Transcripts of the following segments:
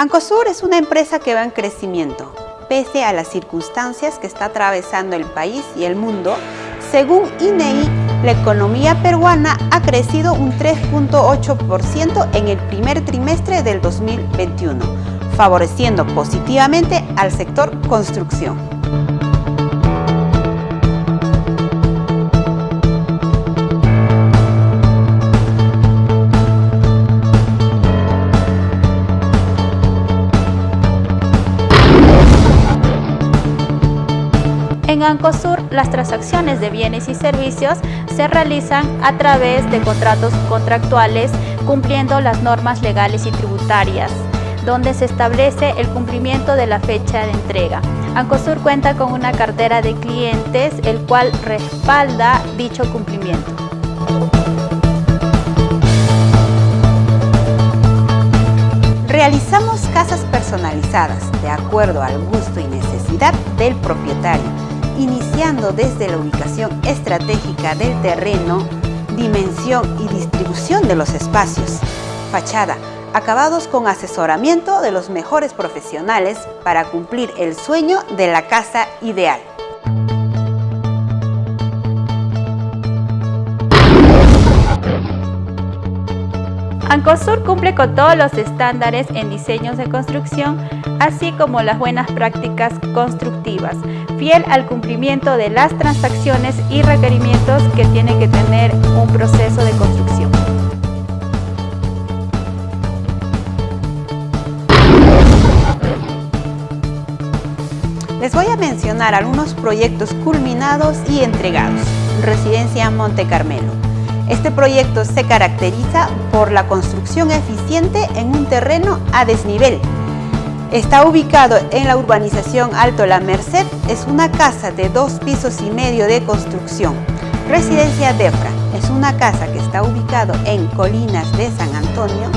Ancosur es una empresa que va en crecimiento, pese a las circunstancias que está atravesando el país y el mundo. Según INEI, e la economía peruana ha crecido un 3.8% en el primer trimestre del 2021, favoreciendo positivamente al sector construcción. En Ancosur, las transacciones de bienes y servicios se realizan a través de contratos contractuales cumpliendo las normas legales y tributarias, donde se establece el cumplimiento de la fecha de entrega. Ancosur cuenta con una cartera de clientes, el cual respalda dicho cumplimiento. Realizamos casas personalizadas de acuerdo al gusto y necesidad del propietario iniciando desde la ubicación estratégica del terreno, dimensión y distribución de los espacios, fachada, acabados con asesoramiento de los mejores profesionales para cumplir el sueño de la casa ideal. Ancosur cumple con todos los estándares en diseños de construcción, así como las buenas prácticas constructivas, fiel al cumplimiento de las transacciones y requerimientos que tiene que tener un proceso de construcción. Les voy a mencionar algunos proyectos culminados y entregados. Residencia Monte Carmelo. Este proyecto se caracteriza por la construcción eficiente en un terreno a desnivel. Está ubicado en la urbanización Alto La Merced, es una casa de dos pisos y medio de construcción. Residencia Defra es una casa que está ubicado en Colinas de San Antonio,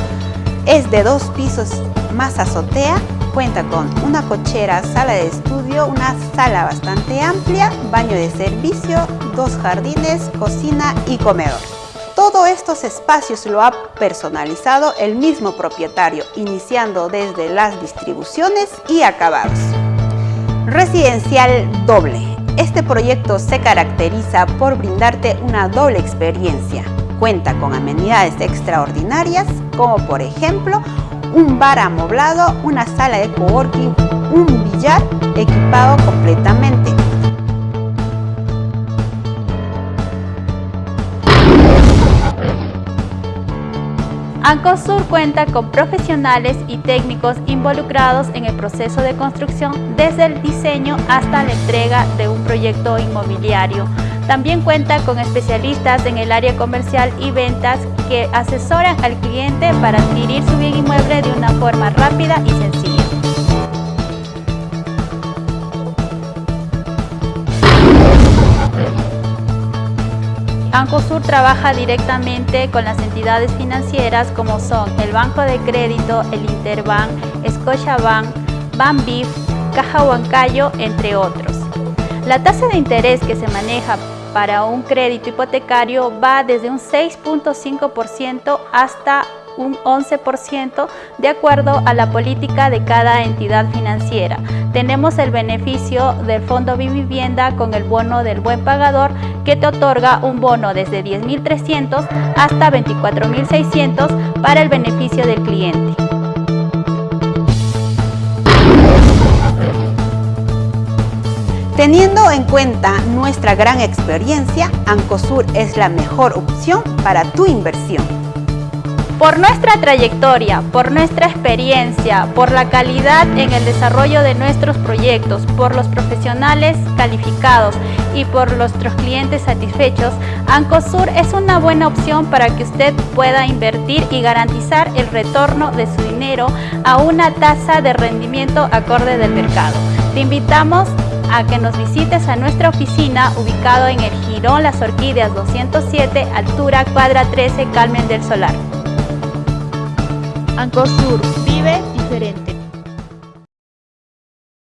es de dos pisos más azotea, cuenta con una cochera, sala de estudio, una sala bastante amplia, baño de servicio, dos jardines, cocina y comedor. Todos estos espacios lo ha personalizado el mismo propietario, iniciando desde las distribuciones y acabados. Residencial doble. Este proyecto se caracteriza por brindarte una doble experiencia. Cuenta con amenidades extraordinarias, como por ejemplo un bar amoblado, una sala de coworking, un billar equipado completamente, Ancosur cuenta con profesionales y técnicos involucrados en el proceso de construcción desde el diseño hasta la entrega de un proyecto inmobiliario. También cuenta con especialistas en el área comercial y ventas que asesoran al cliente para adquirir su bien inmueble de una forma rápida y sencilla. Ancosur trabaja directamente con las entidades financieras como son el Banco de Crédito, el Interbank, Scotiabank, Banbif, Caja Huancayo, entre otros. La tasa de interés que se maneja para un crédito hipotecario va desde un 6.5% hasta un 11% de acuerdo a la política de cada entidad financiera. Tenemos el beneficio del Fondo Vivienda con el bono del buen pagador que te otorga un bono desde 10.300 hasta 24.600 para el beneficio del cliente. Teniendo en cuenta nuestra gran experiencia, Ancosur es la mejor opción para tu inversión. Por nuestra trayectoria, por nuestra experiencia, por la calidad en el desarrollo de nuestros proyectos, por los profesionales calificados y por nuestros clientes satisfechos, Ancosur es una buena opción para que usted pueda invertir y garantizar el retorno de su dinero a una tasa de rendimiento acorde del mercado. Te invitamos a que nos visites a nuestra oficina ubicado en el Girón Las Orquídeas 207, altura cuadra 13, Carmen del Solar. Ancosur, vive diferente.